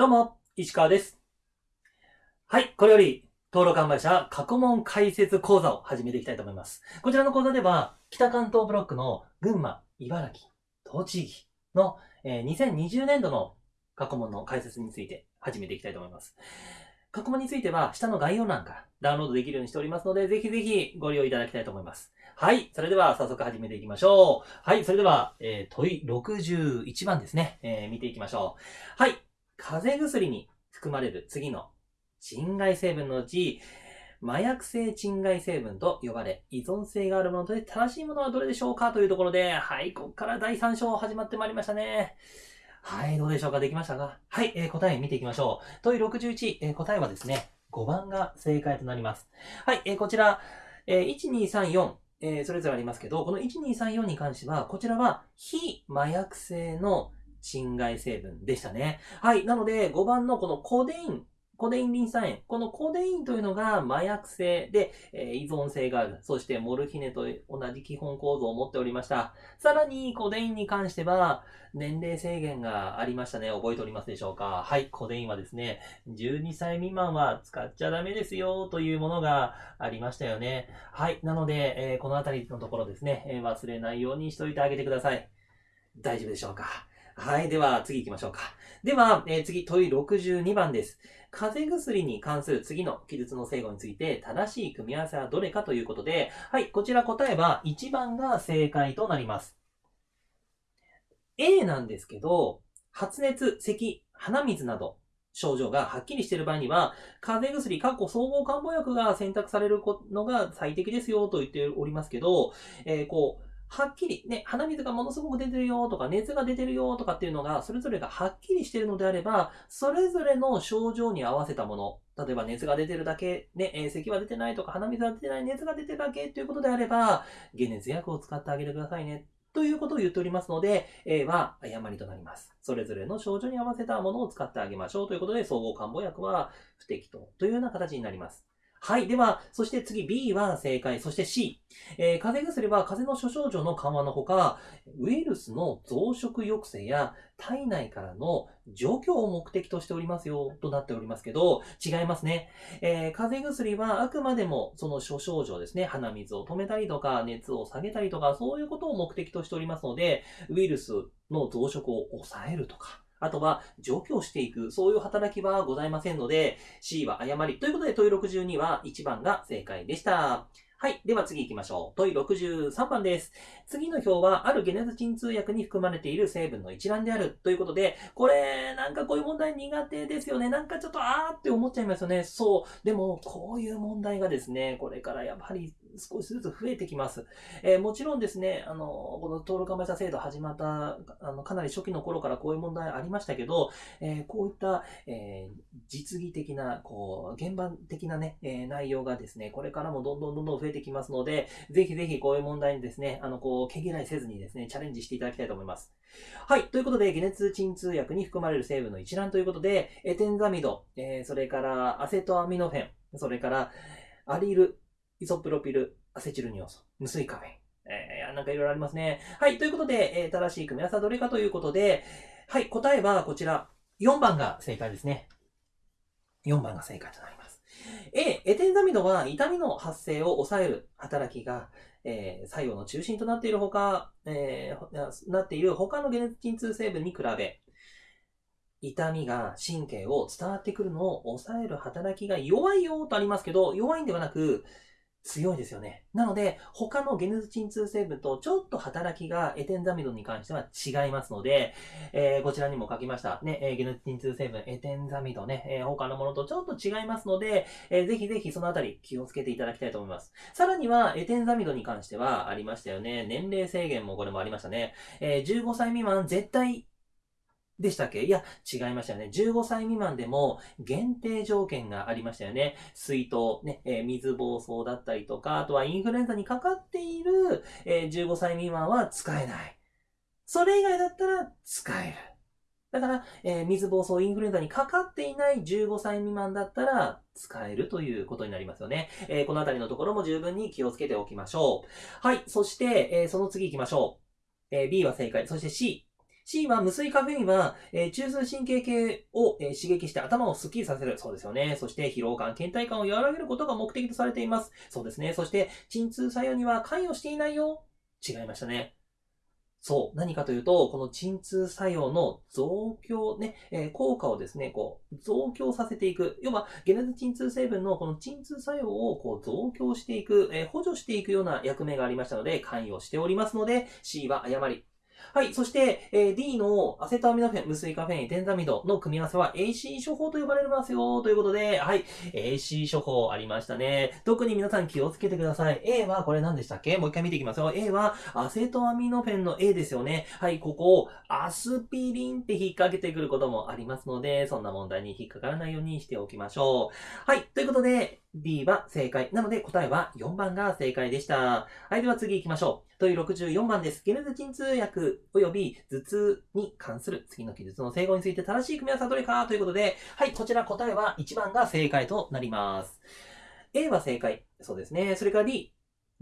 どうも、石川です。はい、これより、登録販売者過去問解説講座を始めていきたいと思います。こちらの講座では、北関東ブロックの群馬、茨城、栃木の、えー2020年度の過去問の解説について始めていきたいと思います。過去問については、下の概要欄からダウンロードできるようにしておりますので、ぜひぜひご利用いただきたいと思います。はい。それでは早速始めていきましょう。はい。それでは、えー問い61番ですね。えー見ていきましょう。はい。風邪薬に含まれる次の鎮害成分のうち、麻薬性鎮害成分と呼ばれ、依存性があるもので正しいものはどれでしょうかというところで、はい。ここから第3章始まってまいりましたね。はい。どうでしょうか？できましたか？はい。えー答え見ていきましょう。問い61、えー答えはですね、5番が正解となります。はい。えーこちら、えー1234、えーそれぞれありますけど、この1234に関しては、こちらは非麻薬性の鎮害成分でしたね。はい。なので、5番のこのコデイン、コデインリン酸塩。このコデインというのが麻薬性で、え依存性がある。そしてモルヒネと同じ基本構造を持っておりました。さらに、コデインに関しては、年齢制限がありましたね。覚えておりますでしょうか？はい。コデインはですね、12歳未満は使っちゃダメですよというものがありましたよね。はい。なので、えーこのあたりのところですね、え忘れないようにしといてあげてください。大丈夫でしょうか？はい。では、次行きましょうか。では、えー次、問い62番です。風邪薬に関する次の記述の正誤について、正しい組み合わせはどれかということで、はい。こちら答えは1番が正解となります。A なんですけど、発熱、咳、鼻水など、症状がはっきりしている場合には、風邪薬、過去総合漢方薬が選択されるのが最適ですよと言っておりますけど、えーこう、はっきり、ね、鼻水がものすごく出てるよとか、熱が出てるよとかっていうのが、それぞれがはっきりしてるのであれば、それぞれの症状に合わせたもの、例えば熱が出てるだけ、ね、えー咳は出てないとか、鼻水は出てない、熱が出てるだけということであれば、解熱薬を使ってあげてくださいね。ということを言っておりますので、A は誤りとなります。それぞれの症状に合わせたものを使ってあげましょうということで、総合漢方薬は不適当というような形になります。はい。では、そして次 B は正解。そして C。えー風邪薬は風邪の諸症状の緩和のほか、ウイルスの増殖抑制や体内からの除去を目的としておりますよ、となっておりますけど、違いますね。えー風邪薬はあくまでもその諸症状ですね、鼻水を止めたりとか、熱を下げたりとか、そういうことを目的としておりますので、ウイルスの増殖を抑えるとか、あとは除去していく、そういう働きはございませんので、C は誤り。ということで、問い62は1番が正解でした。はい。では次行きましょう。問い63番です。次の表は、ある解熱鎮痛薬に含まれている成分の一覧である。ということで、これ、なんかこういう問題苦手ですよね。なんかちょっと、あーって思っちゃいますよね。そう。でも、こういう問題がですね、これからやはり少しずつ増えてきます。えーもちろんですね、あの、この登録販売者制度始まった、あの、かなり初期の頃からこういう問題ありましたけど、えーこういった、えー実技的な、こう、現場的なね、え内容がですね、これからもどんどんどんどん増えてきますので、ぜひぜひこういう問題にですね、あの、こう、毛嫌いせずにですね、チャレンジしていただきたいと思います。はい。ということで、解熱鎮痛薬に含まれる成分の一覧ということで、エテンザミド、えそれからアセトアミノフェン、それからアリル、イソプロピル、アセチルニオソ、無水カフェイン。えー、なんかいろいろありますね。はい。ということで、えー正しい組み合わせはどれかということで、はい。答えはこちら。4番が正解ですね。4番が正解となります。A、エテンザミドは痛みの発生を抑える働きが、えー作用の中心となっているほか、えーなっている他の解熱鎮痛成分に比べ、痛みが神経を伝わってくるのを抑える働きが弱いよとありますけど、弱いんではなく、強いですよね。なので、他の解熱鎮痛成分とちょっと働きがエテンザミドに関しては違いますので、えーこちらにも書きました。ね、えー、解熱鎮痛成分、エテンザミドね、えー他のものとちょっと違いますので、えーぜひぜひそのあたり気をつけていただきたいと思います。さらには、エテンザミドに関してはありましたよね。年齢制限もこれもありましたね。えー15歳未満絶対でしたっけ？いや、違いましたよね。15歳未満でも限定条件がありましたよね。水筒、ね、えー水疱瘡だったりとか、あとはインフルエンザにかかっている、えー15歳未満は使えない。それ以外だったら使える。だから、えー水疱瘡、インフルエンザにかかっていない15歳未満だったら使えるということになりますよね。えーこのあたりのところも十分に気をつけておきましょう。はい。そして、えーその次行きましょう。え B は正解。そして C。C は無水カフェインは、えー、中枢神経系を、えー、刺激して頭をスッキリさせる。そうですよね。そして疲労感、倦怠感を和らげることが目的とされています。そうですね。そして、鎮痛作用には関与していないよ。違いましたね。そう。何かというと、この鎮痛作用の増強ね、えー、効果をですね、こう、増強させていく。要は、解熱鎮痛成分のこの鎮痛作用をこう増強していく、えー、補助していくような役目がありましたので、関与しておりますので、C は誤り。はい。そして、えー、D のアセトアミノフェン、無水カフェイン、テンザミドの組み合わせは AC 処方と呼ばれますよ、ということで、はい。AC 処方ありましたね。特に皆さん気をつけてください。A はこれ何でしたっけ？もう一回見ていきますよ。A はアセトアミノフェンの A ですよね。はい。ここをアスピリンって引っ掛けてくることもありますので、そんな問題に引っかからないようにしておきましょう。はい。ということで、D は正解。なので答えは4番が正解でした。はい。では次行きましょう。問い64番です。ゲネズ鎮痛薬及び頭痛に関する次の記述の整合について正しい組み合わせはどれかということで、はい、こちら答えは1番が正解となります。A は正解。そうですね。それから D。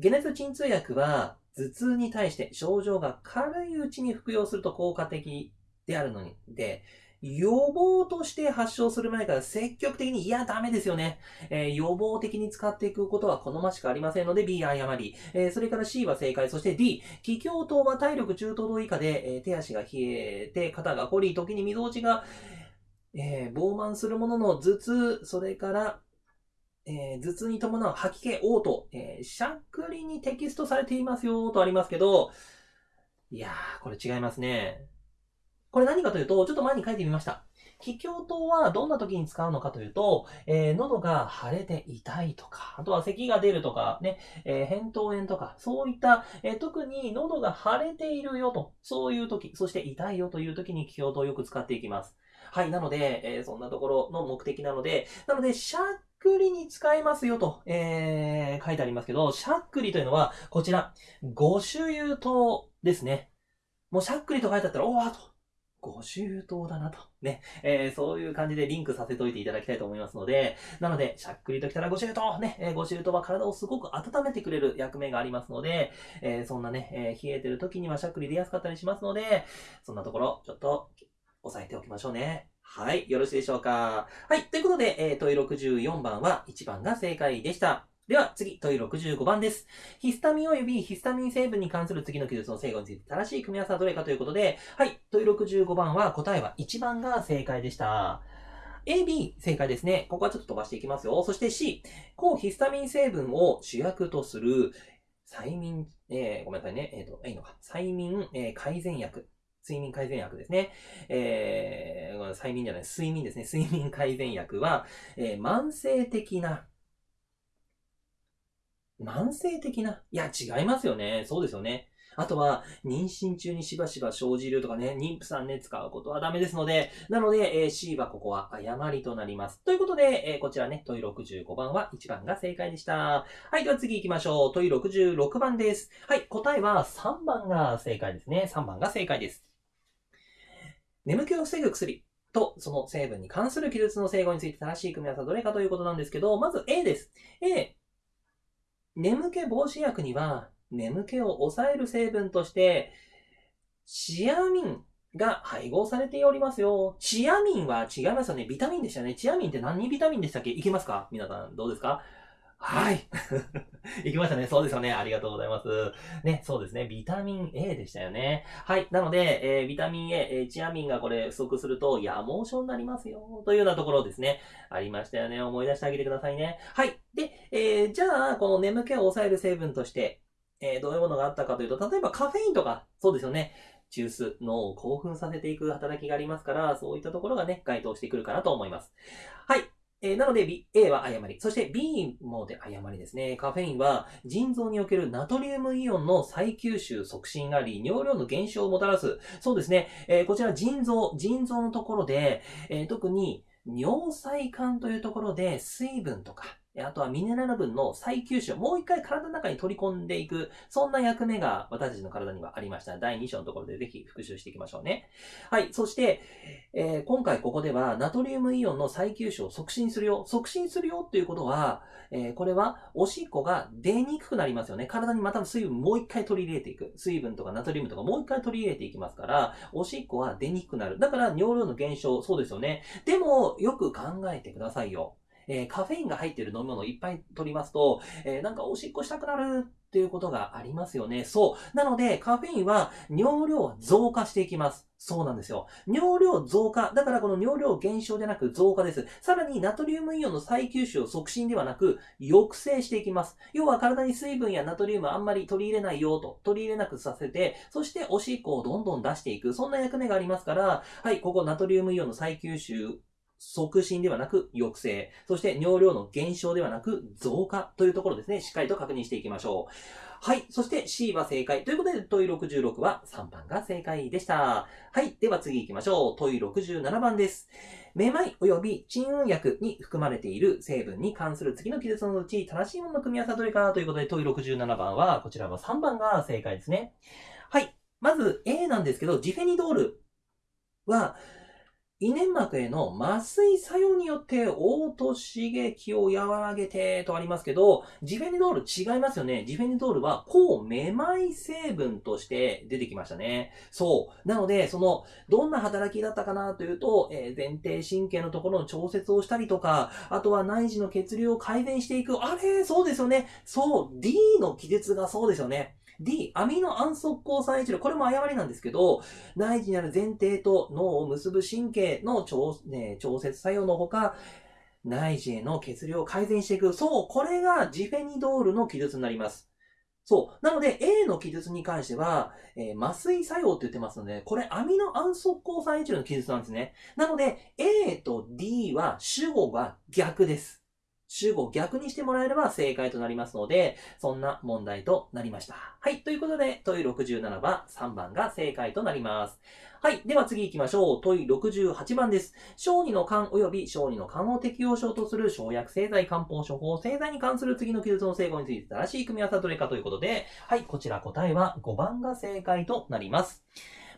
解熱鎮痛薬は頭痛に対して症状が軽いうちに服用すると効果的であるのに、で、予防として発症する前から積極的に、いや、ダメですよね。えー、予防的に使っていくことは好ましくありませんので B 誤り。えー、それから C は正解。そして D、気境等は体力中等度以下で、えー、手足が冷えて、肩が凝り、時に溝落ちが、えー、膨慢するものの頭痛、それから、えー、頭痛に伴う吐き気、嘔吐、えー、しゃっくりにテキストされていますよ、とありますけど、いやー、これ違いますね。これ何かというと、ちょっと前に書いてみました。気境糖はどんな時に使うのかというと、えー、喉が腫れて痛いとか、あとは咳が出るとか、ね、えー、扁桃炎とか、そういった、えー、特に喉が腫れているよと、そういう時、そして痛いよという時に気境糖をよく使っていきます。はい、なので、えー、そんなところの目的なので、なので、しゃっくりに使えますよと、えー、書いてありますけど、しゃっくりというのは、こちら、ご主油糖ですね。もうしゃっくりと書いてあったら、おーと、ご周到だなと。ね。えー、そういう感じでリンクさせといていただきたいと思いますので、なので、しゃっくりときたらご周到ね、えー、ご周到は体をすごく温めてくれる役目がありますので、えー、そんなね、え、冷えてる時にはしゃっくり出やすかったりしますので、そんなところ、ちょっと、押さえておきましょうね。はい。よろしいでしょうか。はい。ということで、えー、問い64番は1番が正解でした。では次、問い65番です。ヒスタミン及びヒスタミン成分に関する次の記述の正誤について正しい組み合わせはどれかということで、はい、問い65番は答えは1番が正解でした。A、B、正解ですね。ここはちょっと飛ばしていきますよ。そして C、抗ヒスタミン成分を主役とする催眠、えー、ごめんなさいね。えっ、ー、と、いいのか。催眠、えー、改善薬。睡眠改善薬ですね。えー、催眠じゃない、睡眠ですね。睡眠改善薬は、えー、慢性的な慢性的な。いや、違いますよね。そうですよね。あとは、妊娠中にしばしば生じるとかね、妊婦さんね、使うことはダメですので、なので、えー、C はここは誤りとなります。ということで、えー、こちらね、問い65番は1番が正解でした。はい、では次行きましょう。問い66番です。はい、答えは3番が正解ですね。3番が正解です。眠気を防ぐ薬。と、その成分に関する記述の整合について正しい組み合わせはどれかということなんですけど、まず A です。A、眠気防止薬には、眠気を抑える成分として、チアミンが配合されておりますよ。チアミンは違いますよね。ビタミンでしたね。チアミンって何ビタミンでしたっけ？いけますか？皆さん、どうですか？はい。行きましたね。そうですよね。ありがとうございます。ね、そうですね。ビタミン A でしたよね。はい。なので、えー、ビタミン A、えー、チアミンがこれ不足すると、夜盲症になりますよ。というようなところですね。ありましたよね。思い出してあげてくださいね。はい。で、えー、じゃあ、この眠気を抑える成分として、え、どういうものがあったかというと、例えばカフェインとか、そうですよね。中枢、脳を興奮させていく働きがありますから、そういったところがね、該当してくるかなと思います。はい。えー、なので B、A は誤り。そして B もで誤りですね。カフェインは腎臓におけるナトリウムイオンの再吸収促進があり、尿量の減少をもたらす。そうですね。えー、こちら腎臓、腎臓のところで、えー、特に尿細管というところで水分とか、あとはミネラル分の再吸収をもう一回体の中に取り込んでいく、そんな役目が私たちの体にはありました。第2章のところでぜひ復習していきましょうね。はい。そして、えー、今回ここではナトリウムイオンの再吸収を促進するよ。促進するよっていうことは、えー、これはおしっこが出にくくなりますよね。体にまた水分もう一回取り入れていく。水分とかナトリウムとかもう一回取り入れていきますから、おしっこは出にくくなる。だから尿量の減少、そうですよね。でも、よく考えてくださいよ。えー、カフェインが入ってる飲み物をいっぱい取りますと、えー、なんかおしっこしたくなるっていうことがありますよね。そう。なので、カフェインは尿量増加していきます。そうなんですよ。尿量増加。だからこの尿量減少でなく増加です。さらにナトリウムイオンの再吸収を促進ではなく抑制していきます。要は体に水分やナトリウムあんまり取り入れないよと、取り入れなくさせて、そしておしっこをどんどん出していく。そんな役目がありますから、はい、ここナトリウムイオンの再吸収促進ではなく抑制、そして尿量の減少ではなく増加というところですね、しっかりと確認していきましょう。はい。そして C は正解。ということで、問い66は3番が正解でした。はい。では次行きましょう。問い67番です。めまい及び鎮運薬に含まれている成分に関する次の記述のうち正しいものの組み合わせはどれかということで、問い67番は、こちらは3番が正解ですね。はい。まず A なんですけど、ジフェニドールは、胃粘膜への麻酔作用によって嘔吐刺激を和らげてとありますけど、ジフェニドール違いますよね。ジフェニドールは抗めまい成分として出てきましたね。そう。なので、その、どんな働きだったかなというと、えー、前庭神経のところの調節をしたりとか、あとは内耳の血流を改善していく。あれそうですよね。そう。D の記述がそうですよね。D、アミノ暗速抗酸一量。これも誤りなんですけど、内耳にある前提と脳を結ぶ神経の調,、ね、調節作用のほか、内耳への血流を改善していく。そう、これがジフェニドールの記述になります。そう。なので、A の記述に関しては、えー、麻酔作用って言ってますので、これアミノ暗速抗酸一量の記述なんですね。なので、A と D は主語が逆です。主語逆にしてもらえれば正解となりますので、そんな問題となりました。はい。ということで、問い67番、3番が正解となります。はい。では次行きましょう。問い68番です。小児の肝及び小児の肝を適用症とする生薬製剤漢方処方製剤に関する次の記述の成語について正しい組み合わせはどれかということで、はい。こちら答えは5番が正解となります。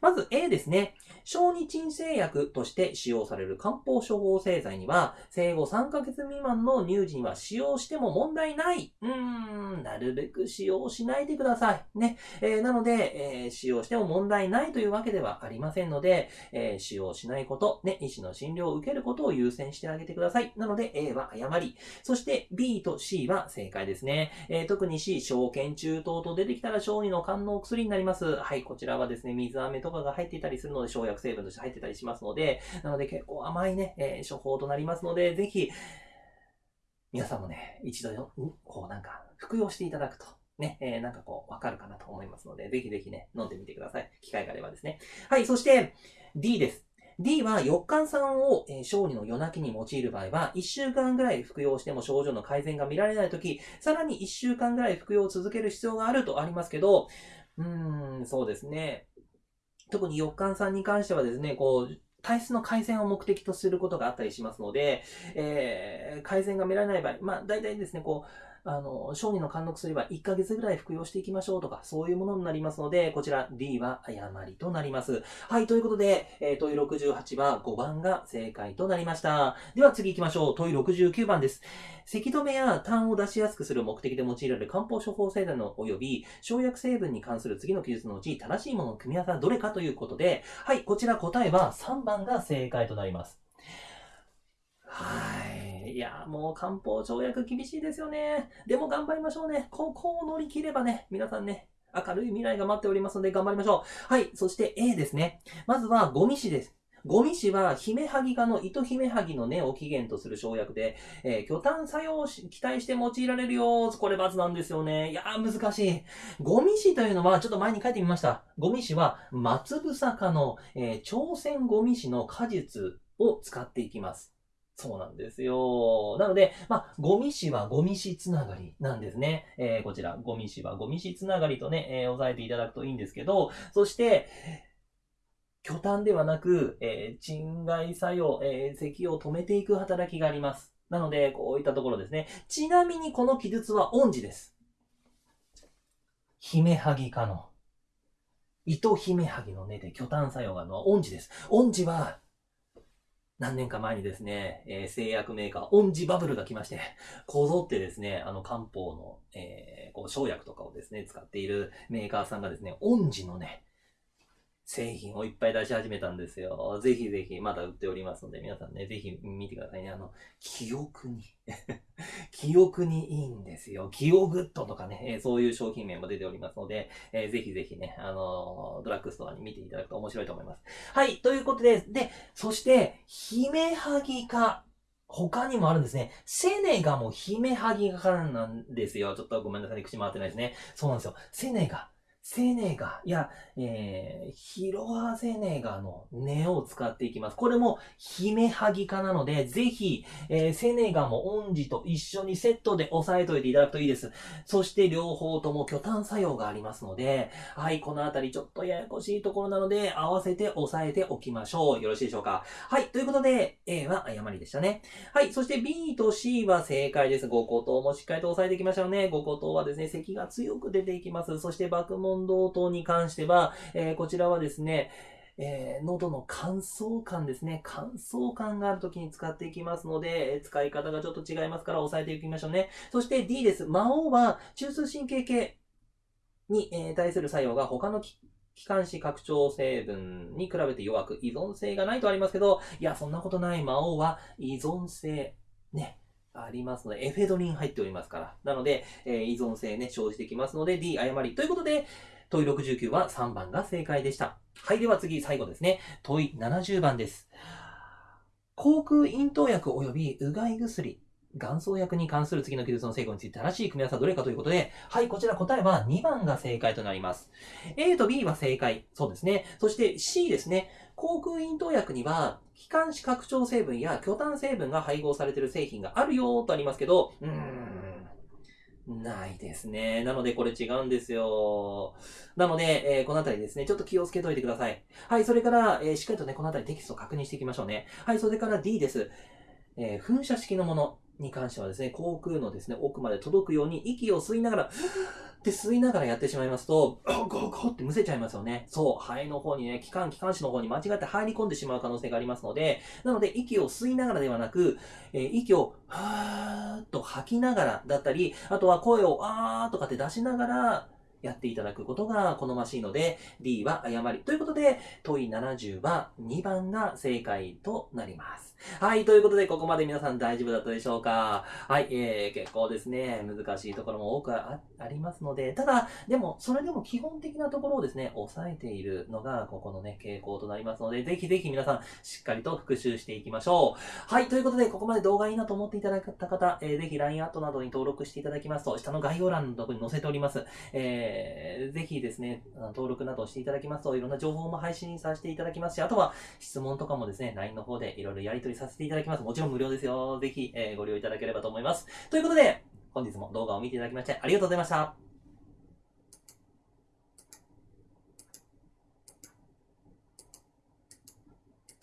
まず A ですね。小児鎮静薬として使用される漢方処方製剤には、生後3ヶ月未満の乳児には使用しても問題ない。うーん、なるべく使用しないでください。ね。えー、なので、えー、使用しても問題ないというわけではありませんので、えー、使用しないこと、ね、医師の診療を受けることを優先してあげてください。なので A は誤り。そして B と C は正解ですね。え特に C、小腱中等と出てきたら小児の肝の薬になります。はい、こちらはですね、水飴ととかが入っていたりするので、生薬成分として入ってたりしますので、なので結構甘いね、えー、処方となりますので、ぜひ、皆さんもね、一度よ、こうなんか、服用していただくと、ね、えー、なんかこう、わかるかなと思いますので、ぜひぜひね、飲んでみてください。機会があればですね。はい、そして、D です。D は4日酸を、えー、小児の夜泣きに用いる場合は、1週間ぐらい服用しても症状の改善が見られないとき、さらに1週間ぐらい服用を続ける必要があるとありますけど、うーん、そうですね。特に4日さんに関してはですね、こう、体質の改善を目的とすることがあったりしますので、えー、改善が見られない場合、まあ、大体ですね、こう、あの、小児の肝の薬は1ヶ月ぐらい服用していきましょうとか、そういうものになりますので、こちら D は誤りとなります。はい、ということで、えー、問い68は5番が正解となりました。では次行きましょう。問い69番です。咳止めや痰を出しやすくする目的で用いられる漢方処方製剤の及び、生薬成分に関する次の記述のうち、正しいものの組み合わせはどれかということで、はい、こちら答えは3番が正解となります。はい。いや、もう漢方条約厳しいですよね。でも頑張りましょうね。ここを乗り切ればね、皆さんね、明るい未来が待っておりますので頑張りましょう。はい。そして A ですね。まずはゴミ死です。ゴミ死は、ヒメハギ科の糸ヒメハギの根を起源とする生薬で、えー、巨炭作用を期待して用いられるよ。これ罰なんですよね。いやー、難しい。ゴミ死というのは、ちょっと前に書いてみました。ゴミ死は、松房科の、えー、朝鮮ゴミ死の果実を使っていきます。そうなんですよ。なので、まあ、ゴミ死はゴミ死つながりなんですね。えー、こちら、ゴミ死はゴミ死つながりとね、えー、押さえていただくといいんですけど、そして、去痰ではなく、えー、鎮咳作用、えー、咳を止めていく働きがあります。なので、こういったところですね。ちなみにこの記述は遠志です。ヒメハギ科の、イトヒメハギの根で去痰作用があるのは遠志です。遠志は、何年か前にですね、えー製薬メーカー、遠志バブルが来まして、こぞってですね、あの漢方の、えーこう生薬とかをですね、使っているメーカーさんがですね、遠志のね、製品をいっぱい出し始めたんですよ。ぜひぜひ、まだ売っておりますので、皆さんね、ぜひ見てくださいね。あの、記憶に、記憶にいいんですよ。キオグッドとかね、えそういう商品名も出ておりますので、えーぜひぜひね、あのドラッグストアに見ていただくと面白いと思います。はい、ということで、で、そして、ヒメハギ科。他にもあるんですね。セネガもヒメハギ科なんですよ。ちょっとごめんなさい、口回ってないですね。そうなんですよ。セネガ。セネガ。いや、えー、ヒロアセネガの根を使っていきます。これも姫萩科なので、ぜひ、えーセネガもオンジと一緒にセットで押さえといていただくといいです。そして両方とも巨炭作用がありますので、はい、このあたりちょっとややこしいところなので、合わせて押さえておきましょう。よろしいでしょうか？はい、ということで、A は誤りでしたね。はい、そして B と C は正解です。5個頭もしっかりと押さえていきましょうね。5個頭はですね、咳が強く出ていきます。そして爆問同等に関しては、えーこちらはですね、えー喉の乾燥感ですね。乾燥感がある時に使っていきますので、え使い方がちょっと違いますから押さえていきましょうね。そして D です。魔王は中枢神経系に、え対する作用が他の気管支拡張成分に比べて弱く依存性がないとありますけど、いや、そんなことない魔王は依存性、ね、ありますので、エフェドリン入っておりますから。なので、えー依存性ね、生じてきますので、D 誤り。ということで、問い69は3番が正解でした。はい、では次、最後ですね。問い70番です。口腔咽頭薬及びうがい薬、元草薬に関する次の記述の成分について正しい組み合わせはどれかということで、はい、こちら答えは2番が正解となります。A と B は正解。そうですね。そして C ですね。口腔咽頭薬には、気管支拡張成分や巨炭成分が配合されている製品があるよとありますけど、うーん、ないですね。なのでこれ違うんですよ。なので、えーこのあたりですね、ちょっと気をつけといてください。はい、それから、えーしっかりとね、このあたりテキストを確認していきましょうね。はい、それから D です。えー噴射式のものに関してはですね、口腔のですね、奥まで届くように息を吸いながら、って吸いながらやってしまいますと、ゴーゴーってむせちゃいますよね。そう、肺の方にね、気管、気管支の方に間違って入り込んでしまう可能性がありますので、なので息を吸いながらではなく、えー息をはーっと吐きながらだったり、あとは声をあーとかって出しながらやっていただくことが好ましいので、D は誤り。ということで、問い70は2番が正解となります。はい、ということで、ここまで皆さん大丈夫だったでしょうか？はい、えー、結構ですね、難しいところも多くありますので、ただ、でも、それでも基本的なところをですね、抑えているのが、ここのね、傾向となりますので、ぜひぜひ皆さん、しっかりと復習していきましょう。はい、ということで、ここまで動画いいなと思っていただいた方、えーぜひ LINE アットなどに登録していただきますと、下の概要欄のところに載せております。えーぜひですね、登録などしていただきますと、いろんな情報も配信させていただきますし、あとは質問とかもですね、LINE の方でいろいろやり取りさせていただきます。もちろん無料ですよ。ぜひ、えーご利用いただければと思います。ということで、本日も動画を見ていただきましてありがとうございました。